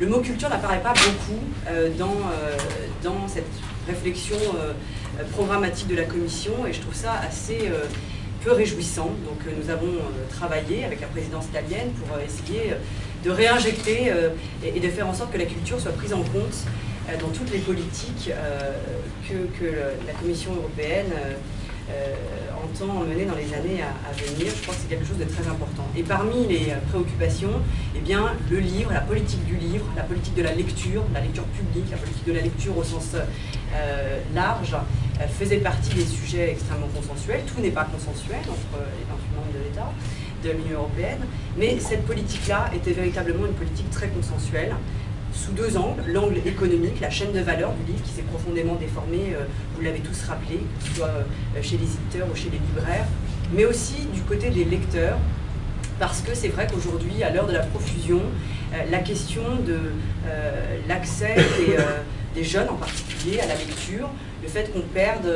le mot culture n'apparaît pas beaucoup dans, dans cette réflexion programmatique de la Commission et je trouve ça assez peu réjouissant. Donc nous avons travaillé avec la présidence italienne pour essayer de réinjecter et de faire en sorte que la culture soit prise en compte dans toutes les politiques que, la Commission européenne euh, entend mener dans les années à, venir. Je crois que c'est quelque chose de très important. Et parmi les euh, préoccupations, eh bien, le livre, la politique du livre, la politique de la lecture, la lecture publique, la politique de la lecture au sens euh, large, faisait partie des sujets extrêmement consensuels. Tout n'est pas consensuel entre les 28 membres de l'État, de l'Union européenne, mais cette politique-là était véritablement une politique très consensuelle, sous deux angles. L'angle économique, la chaîne de valeur du livre qui s'est profondément déformée, euh, vous l'avez tous rappelé, que ce soit euh, chez les éditeurs ou chez les libraires, mais aussi du côté des lecteurs, parce que c'est vrai qu'aujourd'hui, à l'heure de la profusion, euh, la question de l'accès des, jeunes en particulier à la lecture, le fait qu'on perde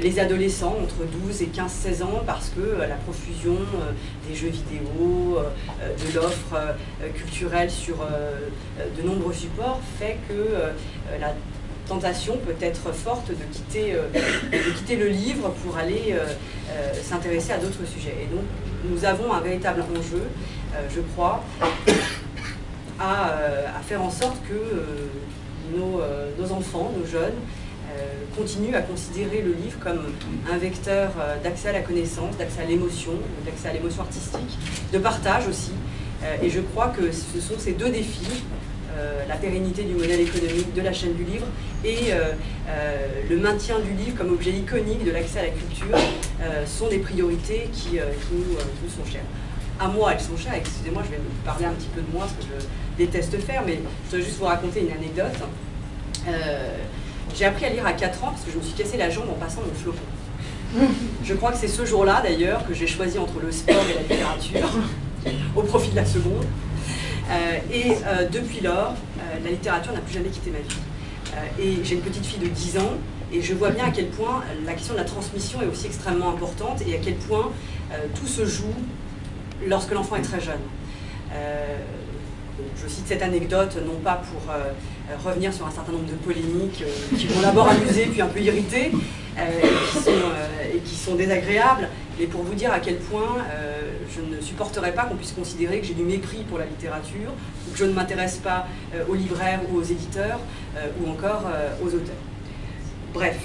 les adolescents entre 12 et 15-16 ans parce que la profusion des jeux vidéo, de l'offre culturelle sur de nombreux supports fait que la tentation peut être forte de quitter, de quitter le livre pour aller s'intéresser à d'autres sujets. Et donc, nous avons un véritable enjeu, je crois, à, faire en sorte que nos, nos, enfants, nos jeunes, continuent à considérer le livre comme un vecteur d'accès à la connaissance, d'accès à l'émotion, d'accès à l'émotion artistique, de partage aussi. Et je crois que ce sont ces deux défis euh, la pérennité du modèle économique de la chaîne du livre et euh, euh, le maintien du livre comme objet iconique de l'accès à la culture sont des priorités qui, nous, sont chères. À moi, elles sont chères. Excusez-moi, je vais vous parler un petit peu de moi, ce que je déteste faire, mais je voudrais juste vous raconter une anecdote. J'ai appris à lire à 4 ans parce que je me suis cassé la jambe en passant mon flocon. Je crois que c'est ce jour-là, d'ailleurs, que j'ai choisi entre le sport et la littérature, au profit de la seconde. Euh, et euh, depuis lors, euh, la littérature n'a plus jamais quitté ma vie. et j'ai une petite fille de 10 ans, et je vois bien à quel point la question de la transmission est aussi extrêmement importante, et à quel point tout se joue lorsque l'enfant est très jeune. je cite cette anecdote, non pas pour revenir sur un certain nombre de polémiques qui vont d'abord amuser puis un peu irriter, et qui sont désagréables, mais pour vous dire à quel point je ne supporterais pas qu'on puisse considérer que j'ai du mépris pour la littérature, ou que je ne m'intéresse pas euh, aux libraires ou aux éditeurs, euh, ou encore euh, aux auteurs. Bref,